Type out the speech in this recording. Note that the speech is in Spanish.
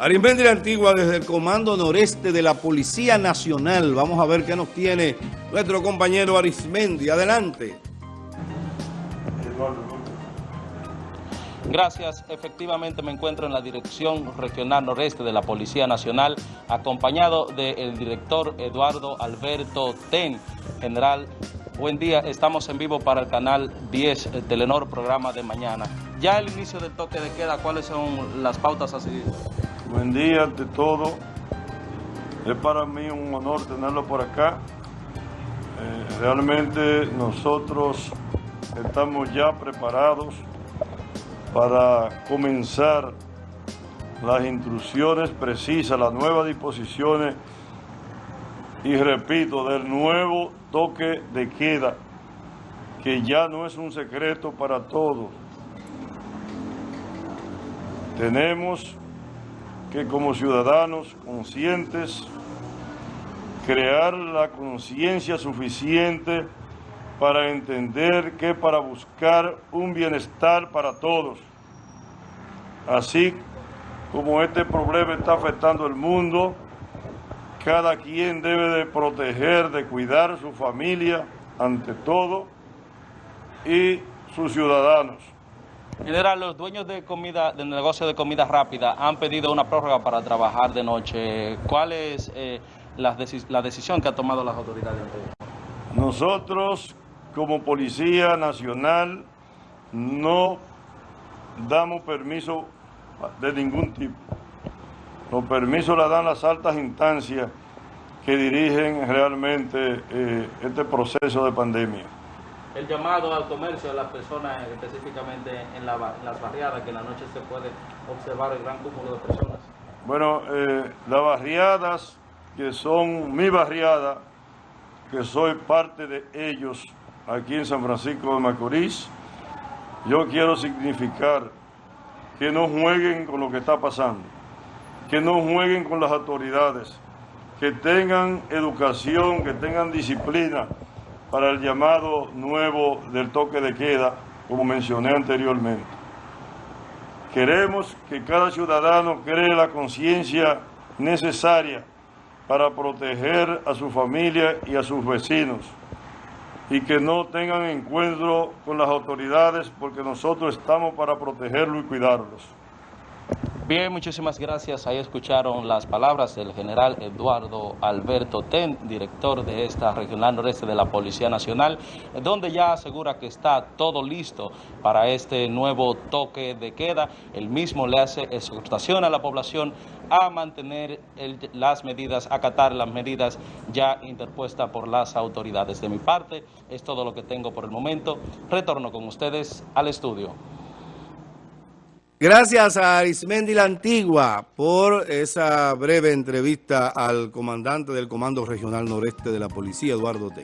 Arismendi la Antigua desde el Comando Noreste de la Policía Nacional. Vamos a ver qué nos tiene nuestro compañero Arismendi. Adelante. Gracias. Efectivamente me encuentro en la Dirección Regional Noreste de la Policía Nacional, acompañado del director Eduardo Alberto Ten. General, buen día. Estamos en vivo para el canal 10, el Telenor, programa de mañana. Ya el inicio del toque de queda, ¿cuáles son las pautas a seguir? Buen día ante todo. Es para mí un honor tenerlo por acá. Eh, realmente nosotros estamos ya preparados para comenzar las instrucciones precisas, las nuevas disposiciones y repito, del nuevo toque de queda, que ya no es un secreto para todos. Tenemos que como ciudadanos conscientes crear la conciencia suficiente para entender que para buscar un bienestar para todos, así como este problema está afectando el mundo, cada quien debe de proteger, de cuidar su familia ante todo y sus ciudadanos. General, los dueños de comida, del negocio de comida rápida han pedido una prórroga para trabajar de noche. ¿Cuál es eh, la, decisión que ha tomado las autoridades? Nosotros, como Policía Nacional, no damos permiso de ningún tipo. Los permisos la dan las altas instancias que dirigen realmente eh, este proceso de pandemia el llamado al comercio de las personas, específicamente en, las barriadas, que en la noche se puede observar el gran cúmulo de personas? Bueno, eh, las barriadas que son mi barriada, que soy parte de ellos aquí en San Francisco de Macorís, yo quiero significar que no jueguen con lo que está pasando, que no jueguen con las autoridades, que tengan educación, que tengan disciplina, para el llamado nuevo del toque de queda, como mencioné anteriormente. Queremos que cada ciudadano cree la conciencia necesaria para proteger a su familia y a sus vecinos y que no tengan encuentro con las autoridades porque nosotros estamos para protegerlos y cuidarlos. Bien, muchísimas gracias. Ahí escucharon las palabras del general Eduardo Alberto Ten, director de esta regional noreste de la Policía Nacional, donde ya asegura que está todo listo para este nuevo toque de queda. El mismo le hace exhortación a la población a mantener las medidas, acatar las medidas ya interpuestas por las autoridades. De mi parte, es todo lo que tengo por el momento. Retorno con ustedes al estudio. Gracias a Arismendi la Antigua por esa breve entrevista al comandante del Comando Regional Noreste de la Policía, Eduardo T.